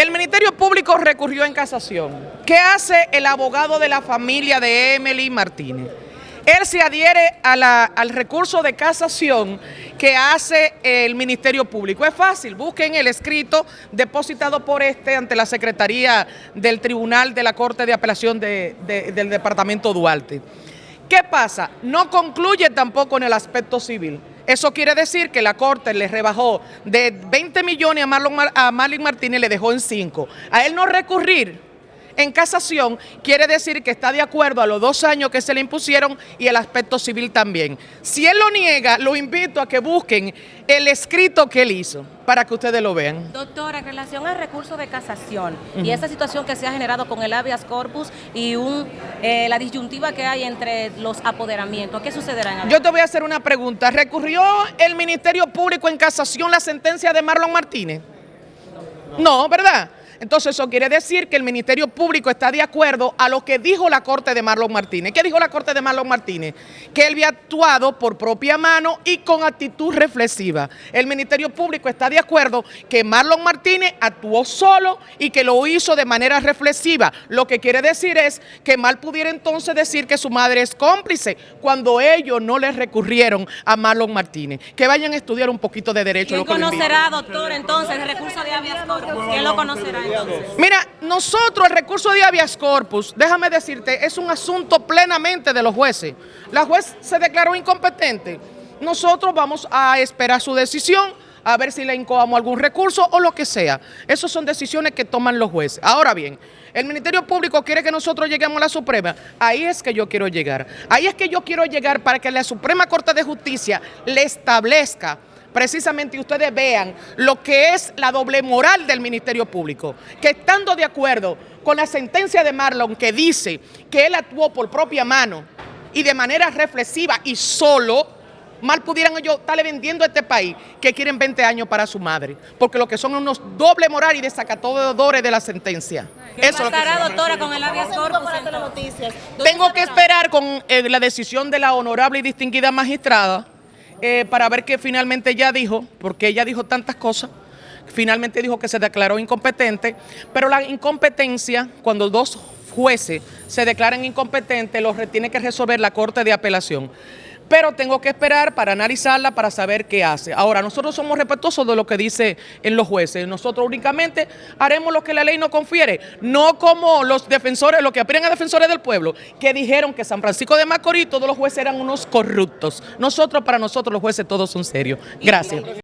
El Ministerio Público recurrió en casación. ¿Qué hace el abogado de la familia de Emily Martínez? Él se adhiere al recurso de casación que hace el Ministerio Público. Es fácil, busquen el escrito depositado por este ante la Secretaría del Tribunal de la Corte de Apelación de, de, del Departamento Duarte. ¿Qué pasa? No concluye tampoco en el aspecto civil. Eso quiere decir que la Corte le rebajó de 20 millones a Marlon, a Marlon Martínez le dejó en 5. A él no recurrir en casación quiere decir que está de acuerdo a los dos años que se le impusieron y el aspecto civil también. Si él lo niega, lo invito a que busquen el escrito que él hizo para que ustedes lo vean. Doctora, en relación al recurso de casación uh -huh. y esa situación que se ha generado con el habeas corpus y un, eh, la disyuntiva que hay entre los apoderamientos, ¿qué sucederá en Yo te voy a hacer una pregunta. ¿Recurrió el Ministerio Público en casación la sentencia de Marlon Martínez? No, ¿verdad? Entonces eso quiere decir que el Ministerio Público está de acuerdo a lo que dijo la Corte de Marlon Martínez. ¿Qué dijo la Corte de Marlon Martínez? Que él había actuado por propia mano y con actitud reflexiva. El Ministerio Público está de acuerdo que Marlon Martínez actuó solo y que lo hizo de manera reflexiva. Lo que quiere decir es que mal pudiera entonces decir que su madre es cómplice cuando ellos no le recurrieron a Marlon Martínez. Que vayan a estudiar un poquito de derecho. ¿Quién conocerá, doctor, entonces el recurso de habeas corpus? ¿Quién lo conocerá? Mira, nosotros el recurso de habeas corpus, déjame decirte, es un asunto plenamente de los jueces. La juez se declaró incompetente. Nosotros vamos a esperar su decisión, a ver si le incoamos algún recurso o lo que sea. Esas son decisiones que toman los jueces. Ahora bien, el Ministerio Público quiere que nosotros lleguemos a la Suprema. Ahí es que yo quiero llegar. Ahí es que yo quiero llegar para que la Suprema Corte de Justicia le establezca precisamente ustedes vean lo que es la doble moral del Ministerio Público, que estando de acuerdo con la sentencia de Marlon que dice que él actuó por propia mano y de manera reflexiva y solo, mal pudieran ellos estarle vendiendo a este país que quieren 20 años para su madre, porque lo que son unos doble moral y desacatadores de la sentencia. ¿Qué Eso pasará, lo que doctora, con el habeas corpus? Tengo que esperar con eh, la decisión de la honorable y distinguida magistrada eh, para ver qué finalmente ella dijo, porque ella dijo tantas cosas, finalmente dijo que se declaró incompetente, pero la incompetencia, cuando dos jueces se declaran incompetentes, los tiene que resolver la Corte de Apelación pero tengo que esperar para analizarla, para saber qué hace. Ahora, nosotros somos respetuosos de lo que dice en los jueces. Nosotros únicamente haremos lo que la ley nos confiere, no como los defensores, los que aspiran a defensores del pueblo, que dijeron que San Francisco de Macorís todos los jueces eran unos corruptos. Nosotros, para nosotros, los jueces todos son serios. Gracias.